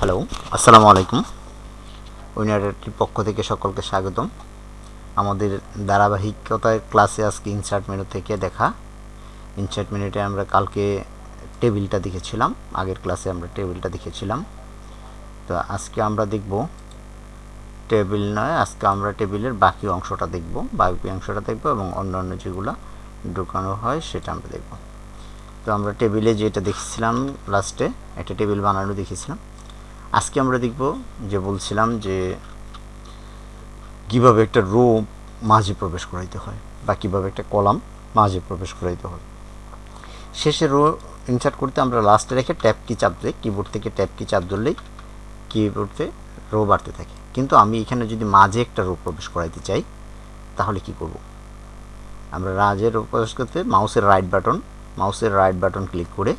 Hello আসসালামু আলাইকুম। উইনারের পক্ষ থেকে সকলকে স্বাগতম। আমাদের ধারাবাহিকতায় ক্লাসে আজকে ইনসার্ট মেনু থেকে দেখা। ইনসার্ট মেনুতে আমরা কালকে টেবিলটা দেখেছিলাম, আগের ক্লাসে আমরা টেবিলটা দেখেছিলাম। তো আজকে আমরা দেখব টেবিল নয়, আজকে আমরা টেবিলের বাকি অংশটা দেখব, বাকি অংশটা দেখব এবং অন্যান্য যেগুলো ঢুকানো হয় সেটা আমরা দেখব। তো আমরা টেবিলে যেটা দেখেছিলাম লাস্টে একটা টেবিল বানানো দেখেছিলাম। আজকে আমরা দেখব যে বলছিলাম যে কীভাবে একটা রো মাঝে প্রবেশ করাইতে হয় বা কীভাবে একটা কলাম মাঝে প্রবেশ করাইতে হয়। শেষে রো ইনসার্ট করতে আমরা লাস্টে রেখে ট্যাপ কি চাপ দিই কিবোর্ড থেকে ট্যাপ কি চাপ ধরলেই কিবোর্ডে রো বাড়তে থাকে। কিন্তু আমি এখানে যদি মাঝে একটা রো প্রবেশ করাইতে চাই, তাহলে কি করব? আমরা রাজের প্রবেশ করতে মাউসের রাইট বাটন মাউসের রাইট বাটন ক্লিক করে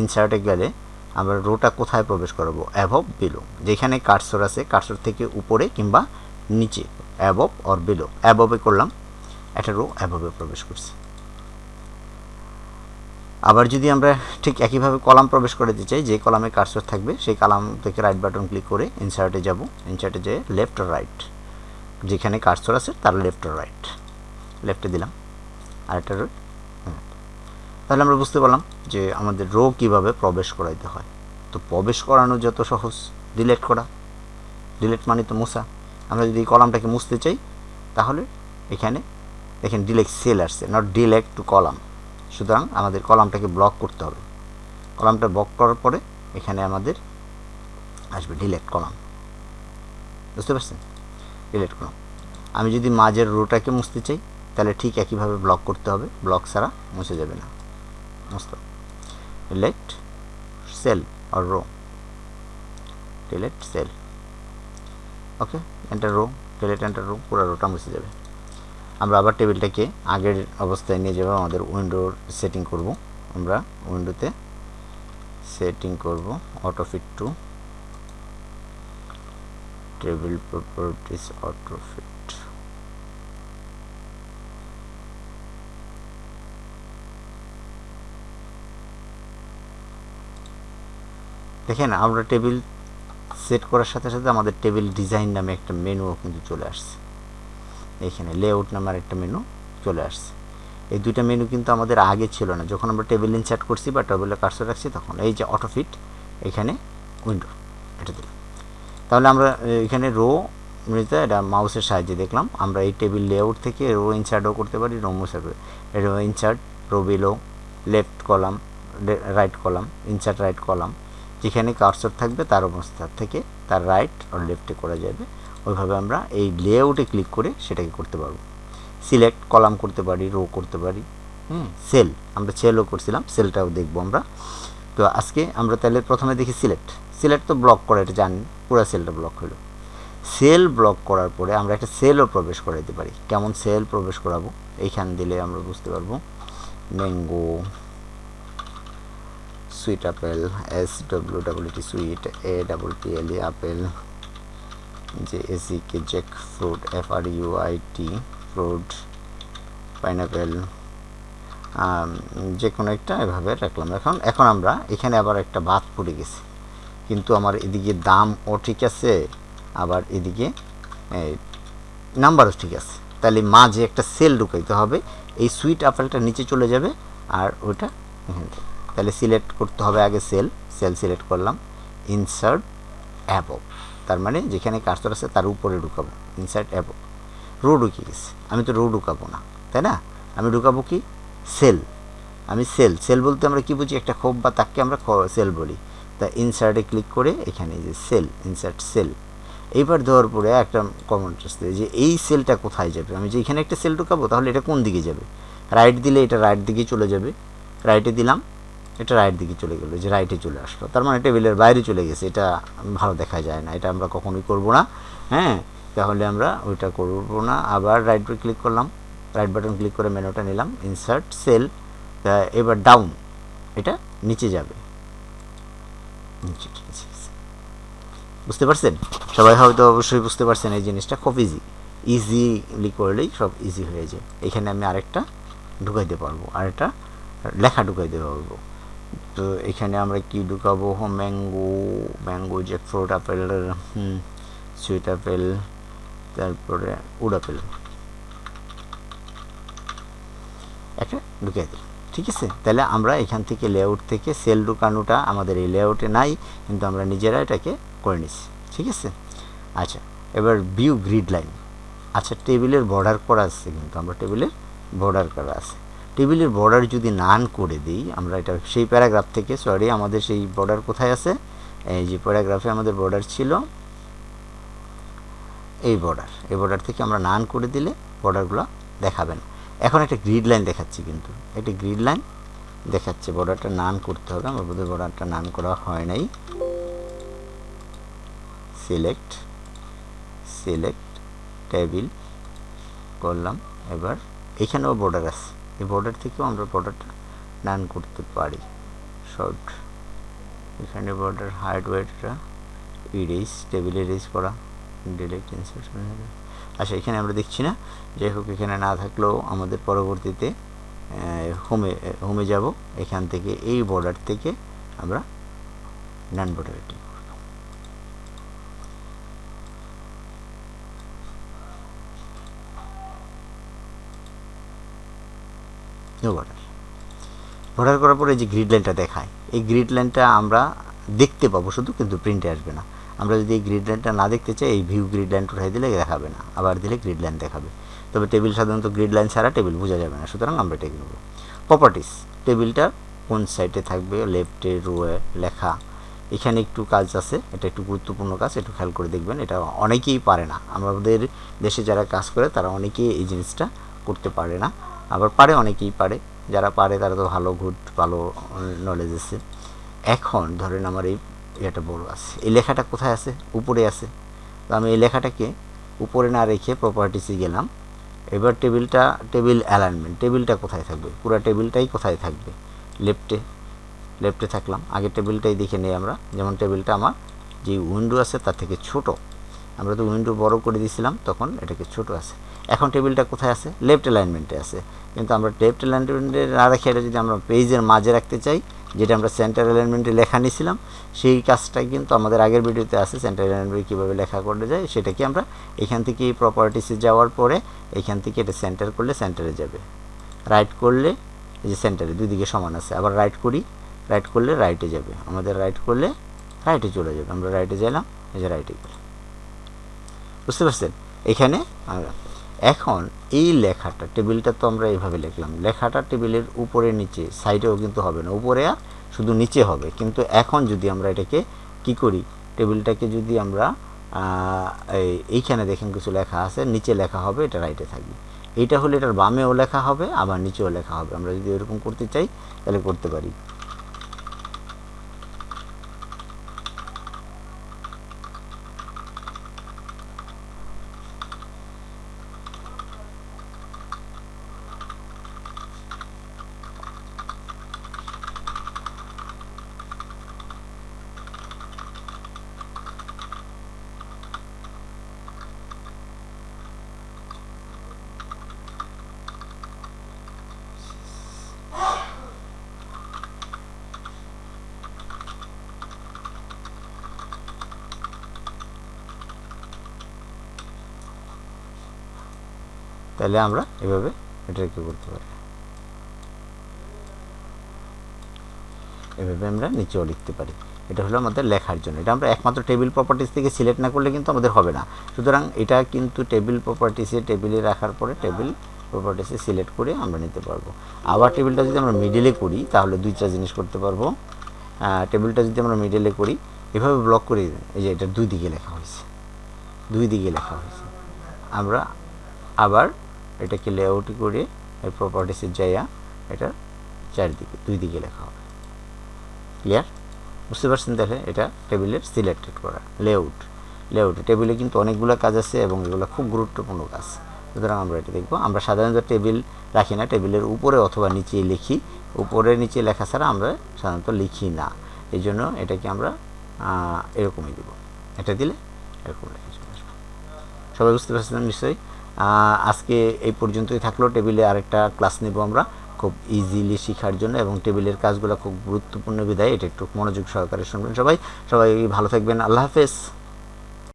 ইনসার্টে গেলে আমরা রোটা কোথায় প্রবেশ করাবো? অ্যাভব বিলো যেখানে কার্সর আছে, কার্সর থেকে উপরে কিংবা নিচে। অ্যাবব অর বিলো অ্যাববে করলাম, একটা রো অ্যাভবে প্রবেশ করছে। আবার যদি আমরা ঠিক একইভাবে কলাম প্রবেশ করতে চাই, যে কলামে কার্সর থাকবে, সেই কলাম থেকে রাইট বাটন ক্লিক করে ইনসার্টে যাব। ইনসার্টে যেয়ে লেফট রাইট যেখানে কার্সর আছে, তার লেফট রাইট লেফটে দিলাম। আর আরেকটা রোড তাহলে আমরা বুঝতে পারলাম যে আমাদের রো কীভাবে প্রবেশ করাইতে হয়। তো প্রবেশ করানো যত সহজ। ডিলেট করা। ডিলেট মানে তো মুসা আমরা যদি কলামটাকে মুছতে চাই, তাহলে এখানে দেখেন ডিলেক্ট সেল আসছে নট ডিলেক্ট টু কলাম সুতরাং আমাদের কলামটাকে ব্লক করতে হবে। কলামটা ব্লক করার পরে এখানে আমাদের আসবে ডিলেক্ট কলাম বুঝতে পারছেন? ডিলেট কলাম আমি যদি মাঝের রোটাকে মুছতে চাই, তাহলে ঠিক একইভাবে ব্লক করতে হবে। ব্লক ছাড়া মুছে যাবে না। মুছতে ডিলেক্ট সেল আর row delete cell okay enter row delete enter row পুরো রোটা মুছে যাবে। আমরা আবার টেবিলটাকে আগের অবস্থায় নিয়ে যাব আমাদের উইন্ডোর সেটিং করব, আমরা উইন্ডোতে সেটিং করব auto fit to table properties auto দেখেন, আমরা টেবিল সেট করার সাথে সাথে আমাদের টেবিল ডিজাইন নামে একটা মেনুও কিন্তু চলে আসছে। এখানে লেআউট নামের একটা মেনু চলে আসছে। এই দুইটা মেনু কিন্তু আমাদের আগে ছিল না। যখন আমরা টেবিল ইনসার্ট করছি বা টেবিলে কার্সর রাখছি, তখন এই যে অটোফিট এখানে উইন্ডো এটা দিলাম। তাহলে আমরা এখানে রো মৃত এটা মাউসের সাহায্যে দেখলাম। আমরা এই টেবিল লেআউট থেকে রো ইনসার্টও করতে পারি রো মুসার row insert row below left column right column insert right column যেখানে কার্সর থাকবে তার অবস্থা থেকে তার রাইট আর লেফটে করা যাবে। ওইভাবে আমরা এই লেআউটে ক্লিক করে সেটাকে করতে পারব। সিলেক্ট কলাম করতে পারি রো করতে পারি, হুম? সেল আমরা সেলও করছিলাম সেলটাও দেখব আমরা। তো আজকে আমরা তাহলে প্রথমে দেখি সিলেক্ট সিলেক্ট তো ব্লক করা, এটা জানি পুরো সেলটা ব্লক হলো। সেল ব্লক করার পরে আমরা একটা সেলও প্রবেশ করাইতে পারি। কেমন সেল প্রবেশ করাবো? এইখান দিলে আমরা বুঝতে পারব। Mango sweet apple S W W T sweet A double T apple যে A C K jack fruit F R U I T fruit pineapple যে কোনো একটা এভাবে রাখলাম। এখন এখন আমরা এখানে আবার একটা বাদ পড়ে গেছে। কিন্তু আমার এদিকে দাম ও ঠিক আছে, আবার এদিকে নাম্বারও ঠিক আছে। তাহলে মাঝে একটা সেল ঢুকাইতে হবে, এই সুইট আপেলটা নিচে চলে যাবে, আর ওইটা এখান থেকে। তাহলে সিলেক্ট করতে হবে আগে সেল সেল সিলেক্ট করলাম ইনসার্ট অ্যাবভ তার মানে যেখানে কার্সর আছে তার উপরে ঢুকাবো ইনসার্ট অ্যাবভ রো ঢুকিয়ে গেছে আমি তো রো ঢুকাবো না, তাই না? আমি ঢুকাবো কি? সেল, আমি সেল সেল বলতে আমরা কি বুঝি? একটা খোপ বা তাকে আমরা সেল বলি, তা ইনসার্টে ক্লিক করে এখানে যে সেল ইনসার্ট সেল, এইবার দেওয়ার পরে একটা কমেন্ট আসতে যে এই সেলটা কোথায় যাবে? আমি যে এখানে একটা সেল ঢুকাবো তাহলে এটা কোন দিকে যাবে? রাইট দিলে এটা রাইট দিকে চলে যাবে রাইটে দিলাম এটা রাইট দিকে চলে গেলো, যে রাইটে চলে আসলো। তার মানে টেবিলের বাইরে চলে গেছে, এটা ভালো দেখা যায় না, এটা আমরা কখনোই করব না। হ্যাঁ তাহলে আমরা ওইটা করব না। আবার রাইট ক্লিক করলাম রাইট বাটন ক্লিক করে মেনুটা নিলাম ইনসার্ট সেল এবার ডাউন এটা নিচে যাবে। বুঝতে পারছেন? সবাই হয়তো অবশ্যই বুঝতে পারছেন এই জিনিসটা, খুব ইজি ইজিলি করলেই সব ইজি হয়ে যায়। এখানে আমি আরেকটা ঢুকাইতে পারব, আরেকটা লেখা ঢুকাইতে পারব। তো এখানে আমরা কি ঢুকাবো? Mango mango jackfruit apple sweet apple তারপরে উড আপেল একটা ঢুকিয়ে দিই, ঠিক আছে? তাহলে আমরা এখান থেকে লেআউট থেকে সেল ঢুকানোটা আমাদের এই লেআউটে নাই, কিন্তু আমরা নিজেরা এটাকে করে নিচ্ছি, ঠিক আছে? আচ্ছা এবার ভিউ গ্রিড লাইন আচ্ছা টেবিলের বর্ডার করা আছে কিন্তু, আমরা টেবিলের বর্ডার করা আছে। টেবিলের বর্ডার যদি নান করে দিই, আমরা এটা সেই প্যারাগ্রাফ থেকে সরি আমাদের সেই বর্ডার কোথায় আছে? এই যে প্যারাগ্রাফে আমাদের বর্ডার ছিল, এই বর্ডার এই বর্ডার থেকে আমরা নান করে দিলে বর্ডারগুলো দেখাবেন এখন একটা গ্রিড লাইন দেখাচ্ছি কিন্তু, একটা গ্রিড লাইন দেখাচ্ছে বর্ডারটা নান করতে হবে, আমার বোধহয় বর্ডারটা নান করা হয় নাই। সিলেক্ট সিলেক্ট টেবিল করলাম এবার এখানেও বর্ডার আছে। এই বর্ডার থেকেও আমরা বর্ডারটা নান করতে পারি। শর্ট এখানে বর্ডার হাইট ওয়েটটা ইরেজ টেবিল ইরেজ করা ডিলেক্ট ইনসার্শন আচ্ছা এখানে আমরা দেখছি না। যাই হোক, এখানে না থাকলেও আমাদের পরবর্তীতে হোমে হোমে যাব। এখান থেকে এই বর্ডার থেকে আমরা নান বর্ডারে বর্ডার বর্ডার করার পরে যে গ্রিড লাইনটা দেখায়, এই গ্রিড লাইনটা আমরা দেখতে পাবো শুধু, কিন্তু প্রিন্টে আসবে না। আমরা যদি এই গ্রিড লাইনটা না দেখতে চাই, এই ভিউ গ্রিড লাইন উঠাই দিলে দেখাবে না, আবার দিলে গ্রিড লাইন দেখাবে। তবে টেবিল সাধারণত গ্রিড লাইন ছাড়া টেবিল বোঝা যাবে না, সুতরাং আমরা এটাকে নেব। প্রপার্টিস টেবিলটা কোন সাইডে থাকবে লেফটে রোয়ে লেখা। এখানে একটু কাজ আছে, এটা একটু গুরুত্বপূর্ণ কাজ একটু খেয়াল করে দেখবেন, এটা অনেকেই পারে না। আমাদের দেশে যারা কাজ করে, তারা অনেকেই এই জিনিসটা করতে পারে না। আবার পারে, অনেকেই পারে। যারা পারে, তারা তো ভালো গুড ভালো নলেজ আছে। এখন ধরেন আমার এই এটা বড় আছে। এই লেখাটা কোথায় আছে? উপরে আছে। তো আমি এই লেখাটাকে উপরে না রেখে প্রপার্টিসে গেলাম। এবার টেবিলটা টেবিল অ্যালাইনমেন্ট টেবিলটা কোথায় থাকবে? পুরো টেবিলটাই কোথায় থাকবে? লেফটে লেফটে থাকলাম। আগে টেবিলটাই দেখে নিই আমরা। যেমন টেবিলটা আমার যে উইন্ডো আছে, তার থেকে ছোট। আমরা তো উইন্ডো বড় করে দিয়েছিলাম, তখন এটাকে ছোট আছে। এখন টেবিলটা কোথায় আছে? লেফট অ্যালাইনমেন্টে আছে। কিন্তু আমরা লেফট অ্যালাইনমেন্টে না রেখে এটা যদি আমরা পেজের মাঝে রাখতে চাই, যেটা আমরা সেন্টার অ্যালাইনমেন্টে লেখা নিয়েছিলাম, সেই কাজটাই কিন্তু আমাদের আগের ভিডিওতে আছে, সেন্টার অ্যালাইনমেন্টে কীভাবে লেখা করতে যায়, সেটাকে আমরা এখান থেকে প্রপার্টিসে যাওয়ার পরে এখান থেকে এটা সেন্টার করলে সেন্টারে যাবে। রাইট করলে এই যে সেন্টারে দুই দিকে সমান আছে। আবার রাইট করি রাইট করলে রাইটে যাবে। আমাদের রাইট করলে রাইটে চলে যাবে। আমরা রাইটে গেলাম এই যে রাইটে গেলাম। বুঝতে পারছেন? এখানে এখন এই লেখাটা, টেবিলটা তো আমরা এইভাবে লিখলাম, লেখাটা টেবিলের উপরে নিচে, সাইডেও কিন্তু হবে না, উপরে আর শুধু নিচে হবে। কিন্তু এখন যদি আমরা এটাকে কি করি, টেবিলটাকে যদি আমরা এইখানে দেখেন কিছু লেখা আছে, নিচে লেখা হবে, এটা রাইটে থাকবে। এটা হলে এটার বামেও লেখা হবে, আবার নিচেও লেখা হবে। আমরা যদি এরকম করতে চাই, তাহলে করতে পারি। তাহলে আমরা এভাবে এটা এটাকে করতে পারি। এভাবে আমরা নিচেও লিখতে পারি। এটা হলো আমাদের লেখার জন্য। এটা আমরা একমাত্র টেবিল প্রপার্টিস থেকে সিলেক্ট না করলে কিন্তু আমাদের হবে না। সুতরাং এটা কিন্তু টেবিল প্রপার্টিসে টেবিলে রাখার পরে টেবিল প্রপার্টিসে সিলেক্ট করে আমরা নিতে পারব। আবার টেবিলটা যদি আমরা মিডিলে করি, তাহলে দুই দুইটা জিনিস করতে পারব। টেবিলটা যদি আমরা মিডিলে করি, এভাবে ব্লক করে এই যে এটা দুই দিকে লেখা হয়েছে। দুই দিকে লেখা হয়েছে। আমরা আবার এটাকে লেআউট করে এই প্রপার্টিসে যাইয়া এটা চারিদিকে দুই দিকে লেখা হবে। ক্লিয়ার বুঝতে পারছেন তাহলে এটা টেবিলের সিলেক্টেড করা লেআউট লেআউট টেবিলে কিন্তু অনেকগুলো কাজ আছে এবং এগুলো খুব গুরুত্বপূর্ণ কাজ। সুতরাং আমরা এটা দেখব। আমরা সাধারণত টেবিল রাখি না টেবিলের উপরে অথবা নিচে লিখি। উপরে নিচে লেখা ছাড়া আমরা সাধারণত লিখি না। এই জন্য এটাকে আমরা এরকমই দেব। এটা দিলে এরকম লেখা সবাই বুঝতে পারছেন নিশ্চয়ই? আজকে এই পর্যন্তই থাকল। টেবিলে আরেকটা ক্লাস নেব আমরা খুব ইজিলি শেখার জন্য এবং টেবিলের কাজগুলো খুব গুরুত্বপূর্ণ বিদায়। এটা একটু মনোযোগ সহকারে শুনবেন সবাই। সবাই ভালো থাকবেন। আল্লাহ হাফেজ।